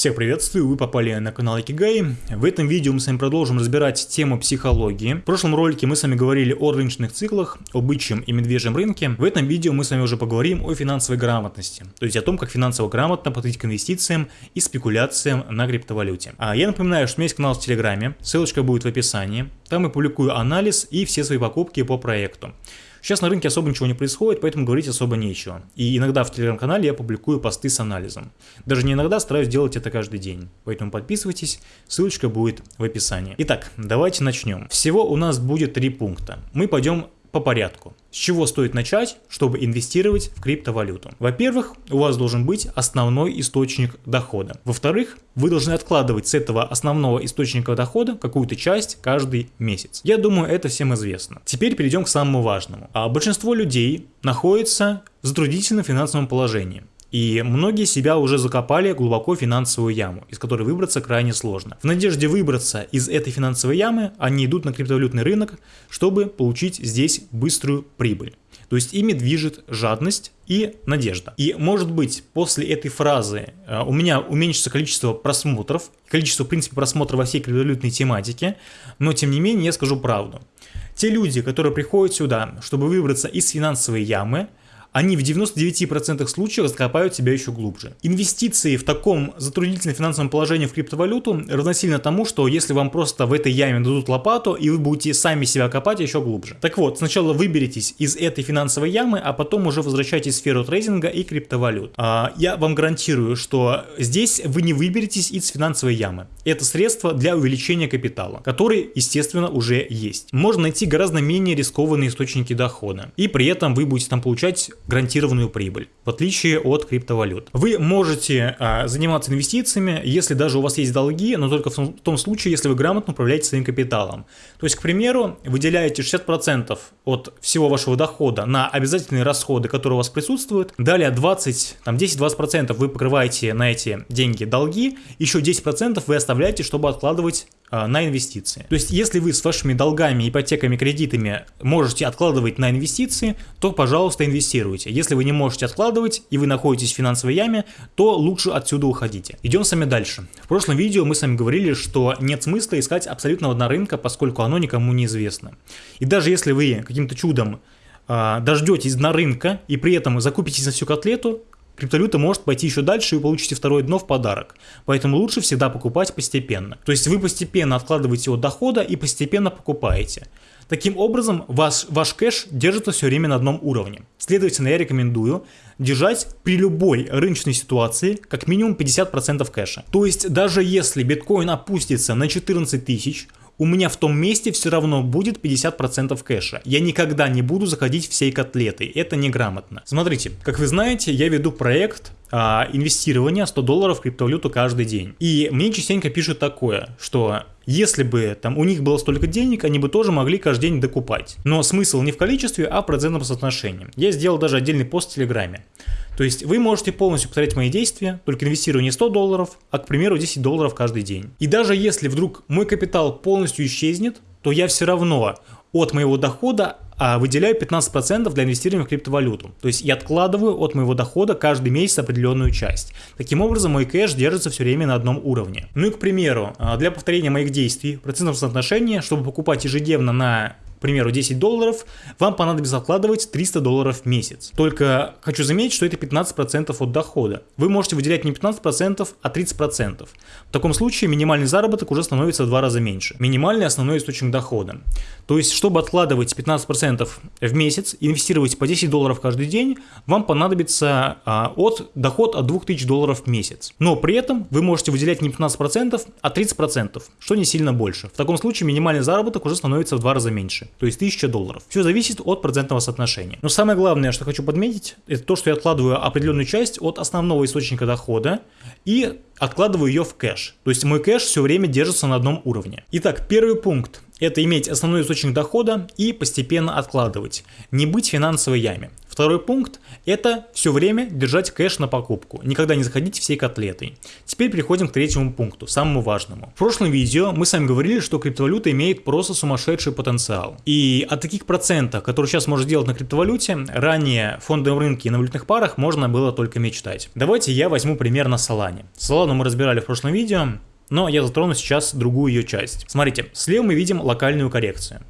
Всех приветствую, вы попали на канал Икигай. В этом видео мы с вами продолжим разбирать тему психологии. В прошлом ролике мы с вами говорили о рыночных циклах, о бычьем и медвежьем рынке. В этом видео мы с вами уже поговорим о финансовой грамотности, то есть о том, как финансово грамотно подходить к инвестициям и спекуляциям на криптовалюте. А я напоминаю, что у меня есть канал в Телеграме, ссылочка будет в описании. Там я публикую анализ и все свои покупки по проекту. Сейчас на рынке особо ничего не происходит, поэтому говорить особо нечего. И иногда в телеграм-канале я публикую посты с анализом. Даже не иногда, стараюсь делать это каждый день. Поэтому подписывайтесь, ссылочка будет в описании. Итак, давайте начнем. Всего у нас будет три пункта. Мы пойдем по порядку. С чего стоит начать, чтобы инвестировать в криптовалюту? Во-первых, у вас должен быть основной источник дохода. Во-вторых, вы должны откладывать с этого основного источника дохода какую-то часть каждый месяц. Я думаю, это всем известно. Теперь перейдем к самому важному. А большинство людей находится в затруднительном финансовом положении. И многие себя уже закопали глубоко в финансовую яму, из которой выбраться крайне сложно. В надежде выбраться из этой финансовой ямы, они идут на криптовалютный рынок, чтобы получить здесь быструю прибыль. То есть ими движет жадность и надежда. И может быть после этой фразы э, у меня уменьшится количество просмотров, количество в принципе просмотров во всей криптовалютной тематике, но тем не менее я скажу правду. Те люди, которые приходят сюда, чтобы выбраться из финансовой ямы, они в 99% случаев закопают себя еще глубже. Инвестиции в таком затруднительном финансовом положении в криптовалюту равносильно тому, что если вам просто в этой яме дадут лопату, и вы будете сами себя копать еще глубже. Так вот, сначала выберитесь из этой финансовой ямы, а потом уже возвращайтесь в сферу трейдинга и криптовалют. А, я вам гарантирую, что здесь вы не выберетесь из финансовой ямы. Это средство для увеличения капитала, который, естественно, уже есть. Можно найти гораздо менее рискованные источники дохода. И при этом вы будете там получать гарантированную прибыль, в отличие от криптовалют. Вы можете а, заниматься инвестициями, если даже у вас есть долги, но только в том случае, если вы грамотно управляете своим капиталом. То есть, к примеру, выделяете 60% от всего вашего дохода на обязательные расходы, которые у вас присутствуют, далее 20, там 10-20% вы покрываете на эти деньги долги, еще 10% вы оставляете, чтобы откладывать на инвестиции. То есть, если вы с вашими долгами, ипотеками, кредитами можете откладывать на инвестиции, то, пожалуйста, инвестируйте. Если вы не можете откладывать и вы находитесь в финансовой яме, то лучше отсюда уходите. Идем с вами дальше. В прошлом видео мы с вами говорили, что нет смысла искать абсолютного дна рынка, поскольку оно никому не известно. И даже если вы каким-то чудом а, дождетесь дна рынка и при этом закупитесь на всю котлету, криптовалюта может пойти еще дальше и вы получите второе дно в подарок. Поэтому лучше всегда покупать постепенно. То есть вы постепенно откладываете от дохода и постепенно покупаете. Таким образом, ваш, ваш кэш держится все время на одном уровне. Следовательно, я рекомендую держать при любой рыночной ситуации как минимум 50% кэша. То есть даже если биткоин опустится на 14 тысяч, у меня в том месте все равно будет 50% кэша. Я никогда не буду заходить всей котлетой, это неграмотно. Смотрите, как вы знаете, я веду проект а, инвестирования 100 долларов в криптовалюту каждый день. И мне частенько пишут такое, что если бы там у них было столько денег, они бы тоже могли каждый день докупать. Но смысл не в количестве, а в процентном соотношении. Я сделал даже отдельный пост в Телеграме. То есть вы можете полностью повторять мои действия, только инвестируя не 100 долларов, а, к примеру, 10 долларов каждый день. И даже если вдруг мой капитал полностью исчезнет, то я все равно от моего дохода а, выделяю 15% для инвестирования в криптовалюту. То есть я откладываю от моего дохода каждый месяц определенную часть. Таким образом, мой кэш держится все время на одном уровне. Ну и, к примеру, а, для повторения моих действий в процентном соотношении, чтобы покупать ежедневно на примеру, 10 долларов, вам понадобится откладывать 300 долларов в месяц. Только хочу заметить, что это 15% от дохода. Вы можете выделять не 15%, а 30%. В таком случае минимальный заработок уже становится в два раза меньше. Минимальный основной источник дохода. То есть, чтобы откладывать 15% в месяц, инвестировать по 10 долларов каждый день, вам понадобится а, от доход от 2000 долларов в месяц. Но при этом вы можете выделять не 15%, а 30%, что не сильно больше. В таком случае минимальный заработок уже становится в два раза меньше то есть 1000 долларов. Все зависит от процентного соотношения. Но самое главное, что хочу подметить, это то, что я откладываю определенную часть от основного источника дохода и откладываю ее в кэш. То есть мой кэш все время держится на одном уровне. Итак, первый пункт – это иметь основной источник дохода и постепенно откладывать. Не быть финансовой яме. Второй пункт – это все время держать кэш на покупку, никогда не заходить всей котлетой. Теперь переходим к третьему пункту, самому важному. В прошлом видео мы с вами говорили, что криптовалюта имеет просто сумасшедший потенциал. И о таких процентах, которые сейчас можно сделать на криптовалюте, ранее в фондовом рынке и на валютных парах можно было только мечтать. Давайте я возьму пример на Solana. Solana мы разбирали в прошлом видео, но я затрону сейчас другую ее часть. Смотрите, слева мы видим локальную коррекцию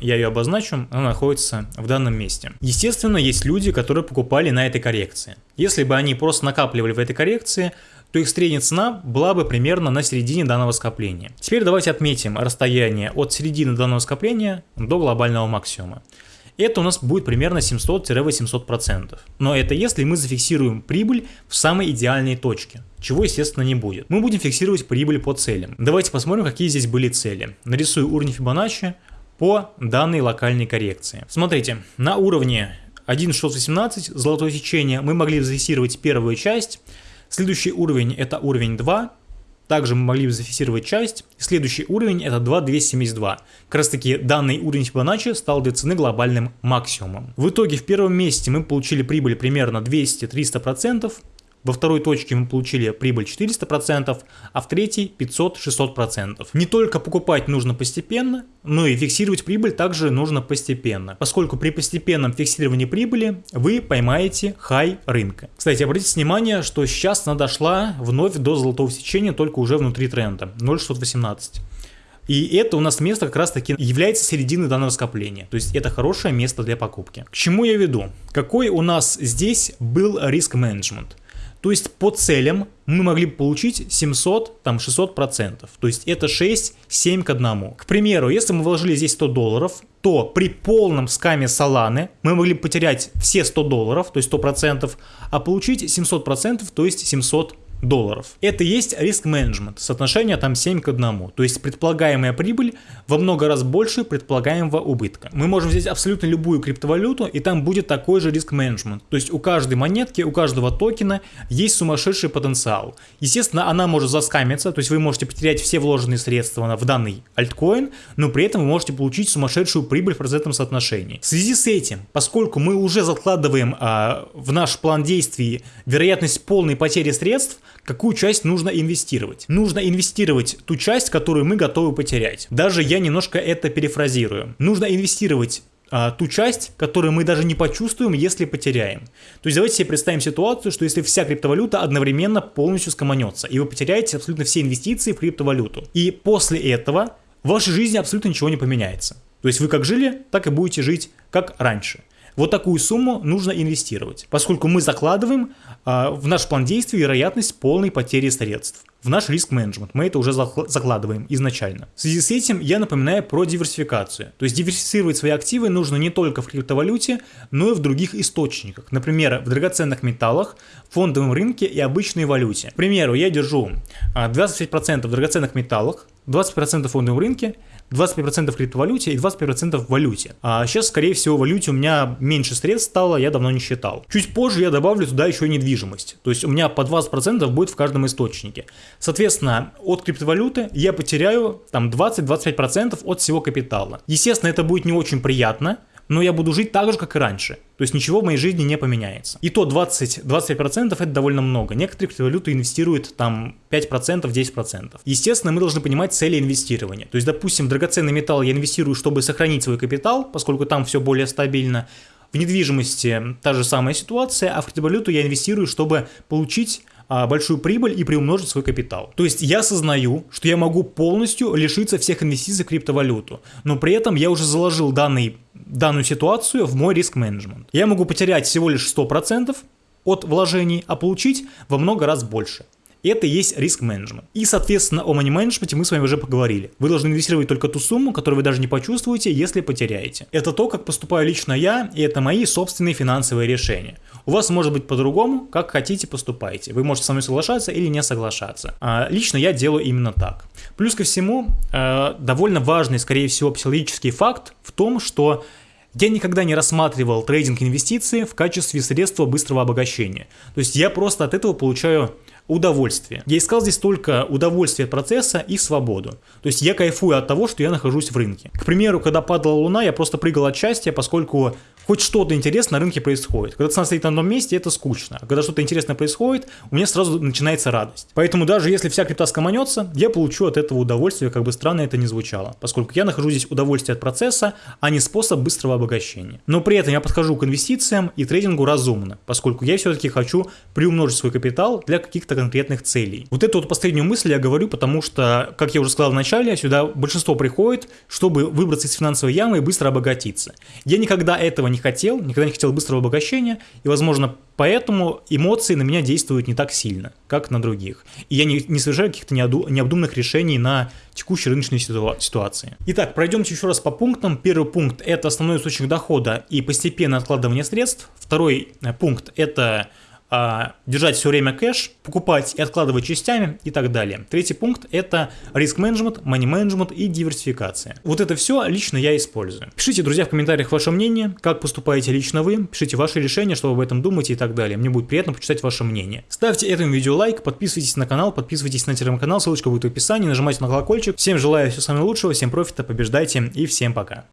я ее обозначу, она находится в данном месте. Естественно, есть люди, которые покупали на этой коррекции. Если бы они просто накапливали в этой коррекции, то их средняя цена была бы примерно на середине данного скопления. Теперь давайте отметим расстояние от середины данного скопления до глобального максимума. Это у нас будет примерно 700-800%. Но это если мы зафиксируем прибыль в самой идеальной точке, чего естественно не будет. Мы будем фиксировать прибыль по целям. Давайте посмотрим, какие здесь были цели. Нарисую уровень Fibonacci, по данной локальной коррекции. Смотрите, на уровне 1.618 золотое сечение мы могли зафиксировать первую часть, следующий уровень это уровень 2, также мы могли зафиксировать часть, следующий уровень это 2.272. Как раз таки данный уровень Fibonacci стал для цены глобальным максимумом. В итоге в первом месяце мы получили прибыль примерно 200-300%, во второй точке мы получили прибыль 400%, а в третьей 500-600%. Не только покупать нужно постепенно, но и фиксировать прибыль также нужно постепенно, поскольку при постепенном фиксировании прибыли вы поймаете хай рынка. Кстати, обратите внимание, что сейчас она дошла вновь до золотого сечения, только уже внутри тренда, 0,618. И это у нас место как раз таки является серединой данного скопления. То есть это хорошее место для покупки. К чему я веду? Какой у нас здесь был риск менеджмент? То есть по целям мы могли бы получить 700, там 600 процентов. То есть это 6, 7 к 1. К примеру, если мы вложили здесь 100 долларов, то при полном скаме Solana мы могли бы потерять все 100 долларов, то есть 100 процентов, а получить 700 процентов, то есть 700 долларов. Это есть риск менеджмент, соотношение там 7 к 1, то есть предполагаемая прибыль во много раз больше предполагаемого убытка. Мы можем взять абсолютно любую криптовалюту и там будет такой же риск менеджмент, то есть у каждой монетки, у каждого токена есть сумасшедший потенциал. Естественно, она может заскамиться, то есть вы можете потерять все вложенные средства в данный альткоин, но при этом вы можете получить сумасшедшую прибыль в процентном соотношении. В связи с этим, поскольку мы уже закладываем а, в наш план действий вероятность полной потери средств, какую часть нужно инвестировать. Нужно инвестировать ту часть, которую мы готовы потерять. Даже я немножко это перефразирую. Нужно инвестировать а, ту часть, которую мы даже не почувствуем, если потеряем. То есть давайте себе представим ситуацию, что если вся криптовалюта одновременно полностью скоманется, и вы потеряете абсолютно все инвестиции в криптовалюту. И после этого в вашей жизни абсолютно ничего не поменяется. То есть вы как жили, так и будете жить как раньше. Вот такую сумму нужно инвестировать, поскольку мы закладываем а, в наш план действий вероятность полной потери средств. В наш риск-менеджмент мы это уже закладываем изначально. В связи с этим я напоминаю про диверсификацию. То есть диверсифицировать свои активы нужно не только в криптовалюте, но и в других источниках. Например, в драгоценных металлах, фондовом рынке и обычной валюте. К примеру, я держу 25% в драгоценных металлах, 20% в фондовом рынке 25% в криптовалюте и 25% в валюте. А сейчас, скорее всего, в валюте у меня меньше средств стало, я давно не считал. Чуть позже я добавлю туда еще недвижимость. То есть у меня по 20% будет в каждом источнике. Соответственно, от криптовалюты я потеряю там 20-25% от всего капитала. Естественно, это будет не очень приятно, но я буду жить так же, как и раньше. То есть ничего в моей жизни не поменяется. И то 20-25% это довольно много. Некоторые криптовалюты инвестируют там 5%, 10%. Естественно, мы должны понимать цели инвестирования. То есть, допустим, драгоценный металл я инвестирую, чтобы сохранить свой капитал, поскольку там все более стабильно. В недвижимости та же самая ситуация, а в криптовалюту я инвестирую, чтобы получить а, большую прибыль и приумножить свой капитал. То есть я осознаю, что я могу полностью лишиться всех инвестиций в криптовалюту, но при этом я уже заложил данный, данную ситуацию в мой риск-менеджмент. Я могу потерять всего лишь 100% от вложений, а получить во много раз больше. Это и есть риск менеджмент. И, соответственно, о money менеджменте мы с вами уже поговорили. Вы должны инвестировать только ту сумму, которую вы даже не почувствуете, если потеряете. Это то, как поступаю лично я, и это мои собственные финансовые решения. У вас может быть по-другому, как хотите поступайте. Вы можете со мной соглашаться или не соглашаться. А, лично я делаю именно так. Плюс ко всему, э, довольно важный, скорее всего, психологический факт в том, что я никогда не рассматривал трейдинг инвестиции в качестве средства быстрого обогащения. То есть я просто от этого получаю удовольствие. Я искал здесь только удовольствие от процесса и свободу. То есть я кайфую от того, что я нахожусь в рынке. К примеру, когда падала луна, я просто прыгал от счастья, поскольку хоть что-то интересное на рынке происходит. Когда цена стоит на одном месте, это скучно. Когда что-то интересное происходит, у меня сразу начинается радость. Поэтому даже если вся крипта скоманется, я получу от этого удовольствие, как бы странно это ни звучало. Поскольку я нахожу здесь удовольствие от процесса, а не способ быстрого обогащения. Но при этом я подхожу к инвестициям и трейдингу разумно, поскольку я все-таки хочу приумножить свой капитал для каких-то конкретных целей. Вот эту вот последнюю мысль я говорю, потому что, как я уже сказал в начале, сюда большинство приходит, чтобы выбраться из финансовой ямы и быстро обогатиться. Я никогда этого не хотел, никогда не хотел быстрого обогащения, и, возможно, поэтому эмоции на меня действуют не так сильно, как на других. И я не, не совершаю каких-то необдуманных решений на текущей рыночной ситуации. Итак, пройдемте еще раз по пунктам. Первый пункт – это основной источник дохода и постепенное откладывание средств. Второй э, пункт – это держать все время кэш, покупать и откладывать частями и так далее. Третий пункт это риск менеджмент, money менеджмент и диверсификация. Вот это все лично я использую. Пишите, друзья, в комментариях ваше мнение, как поступаете лично вы, пишите ваши решения, что вы об этом думаете и так далее. Мне будет приятно почитать ваше мнение. Ставьте этому видео лайк, подписывайтесь на канал, подписывайтесь на телеграм-канал, ссылочка будет в описании, нажимайте на колокольчик. Всем желаю всего самого лучшего, всем профита, побеждайте и всем пока.